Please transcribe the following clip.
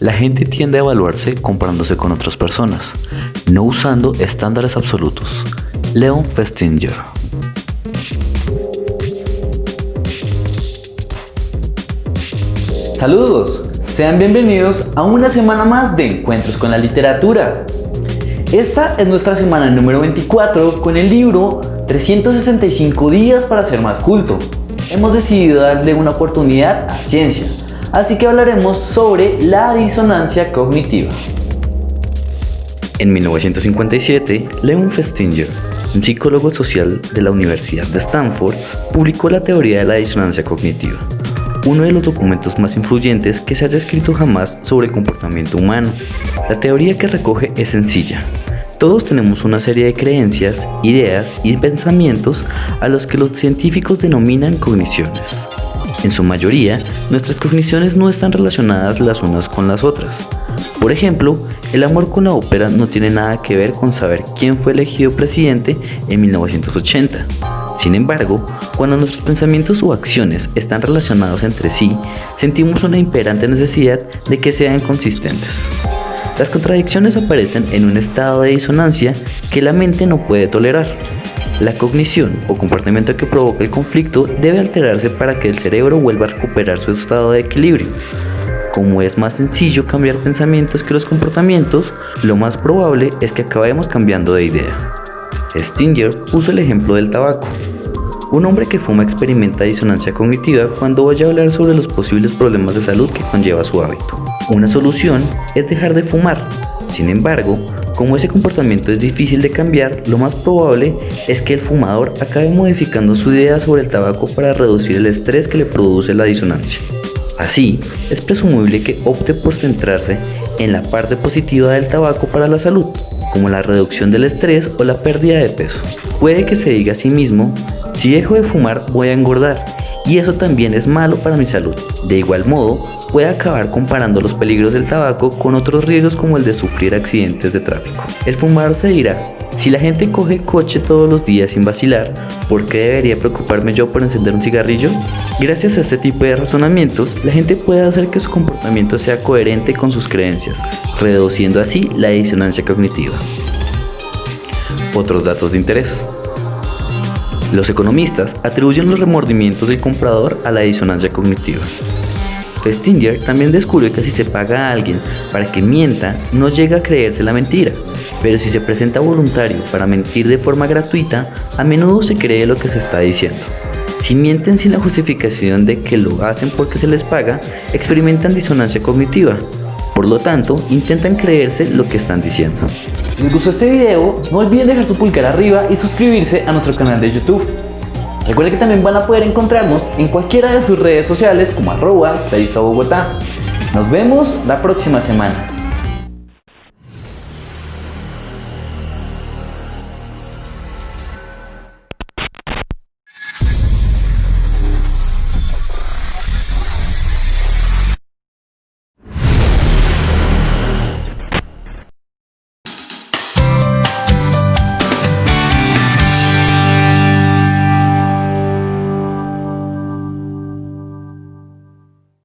La gente tiende a evaluarse comparándose con otras personas, no usando estándares absolutos. Leon Festinger Saludos, sean bienvenidos a una semana más de Encuentros con la Literatura. Esta es nuestra semana número 24 con el libro 365 días para ser más culto. Hemos decidido darle una oportunidad a ciencia, así que hablaremos sobre la disonancia cognitiva. En 1957, Leon Festinger, un psicólogo social de la Universidad de Stanford, publicó la teoría de la disonancia cognitiva uno de los documentos más influyentes que se haya escrito jamás sobre el comportamiento humano. La teoría que recoge es sencilla. Todos tenemos una serie de creencias, ideas y pensamientos a los que los científicos denominan cogniciones. En su mayoría, nuestras cogniciones no están relacionadas las unas con las otras. Por ejemplo, el amor con la ópera no tiene nada que ver con saber quién fue elegido presidente en 1980. Sin embargo, cuando nuestros pensamientos o acciones están relacionados entre sí, sentimos una imperante necesidad de que sean consistentes. Las contradicciones aparecen en un estado de disonancia que la mente no puede tolerar. La cognición o comportamiento que provoca el conflicto debe alterarse para que el cerebro vuelva a recuperar su estado de equilibrio. Como es más sencillo cambiar pensamientos que los comportamientos, lo más probable es que acabemos cambiando de idea. Stinger puso el ejemplo del tabaco. Un hombre que fuma experimenta disonancia cognitiva cuando vaya a hablar sobre los posibles problemas de salud que conlleva su hábito. Una solución es dejar de fumar. Sin embargo, como ese comportamiento es difícil de cambiar, lo más probable es que el fumador acabe modificando su idea sobre el tabaco para reducir el estrés que le produce la disonancia. Así, es presumible que opte por centrarse en la parte positiva del tabaco para la salud, como la reducción del estrés o la pérdida de peso. Puede que se diga a sí mismo, si dejo de fumar voy a engordar y eso también es malo para mi salud. De igual modo, puede acabar comparando los peligros del tabaco con otros riesgos como el de sufrir accidentes de tráfico. El fumador se dirá, si la gente coge coche todos los días sin vacilar, ¿por qué debería preocuparme yo por encender un cigarrillo? Gracias a este tipo de razonamientos, la gente puede hacer que su comportamiento sea coherente con sus creencias, reduciendo así la disonancia cognitiva. Otros datos de interés. Los economistas atribuyen los remordimientos del comprador a la disonancia cognitiva. Festinger también descubrió que si se paga a alguien para que mienta, no llega a creerse la mentira, pero si se presenta voluntario para mentir de forma gratuita, a menudo se cree lo que se está diciendo. Si mienten sin la justificación de que lo hacen porque se les paga, experimentan disonancia cognitiva. Por lo tanto, intentan creerse lo que están diciendo. Si les gustó este video, no olviden dejar su pulgar arriba y suscribirse a nuestro canal de YouTube. Recuerden que también van a poder encontrarnos en cualquiera de sus redes sociales como arroba Bogotá. Nos vemos la próxima semana.